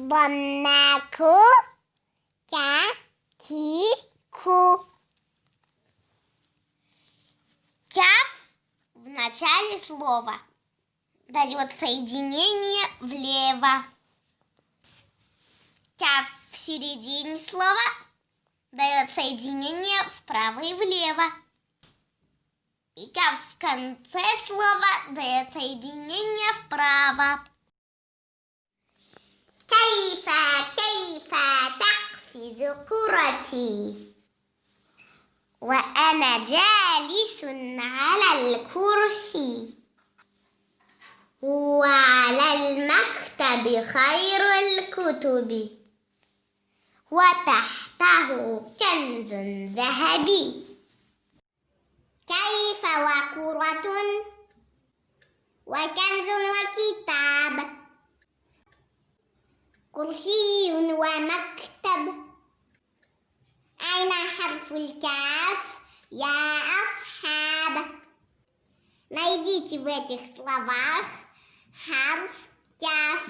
번나고 갸기쿠 Тяв в начале слова дает соединение влево. Тяв в середине слова дает соединение вправо и влево. И тяв в конце слова дает соединение вправо. تقفز كرتي وأنا جالس على الكرسي. وعلى المكتب خير الكتب. وتحته كنز ذهبي. كيف وكرة؟ وكنز وكتاب. كرسي ومكتب. حرف الكاف يا أصحاب Найдите в этих словах حرف كاف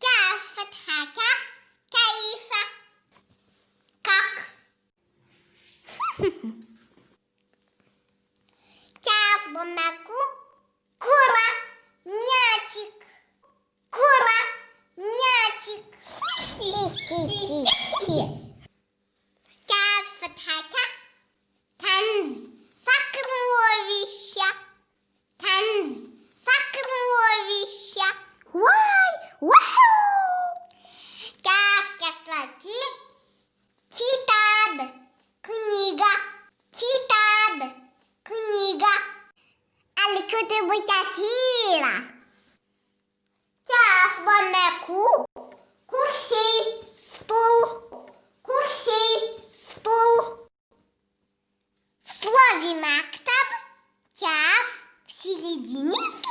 كاف فتحة ك كيف как Кяв бумаку, Hee hee. Кяф в середине слова. Мактаб